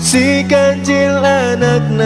Si kancil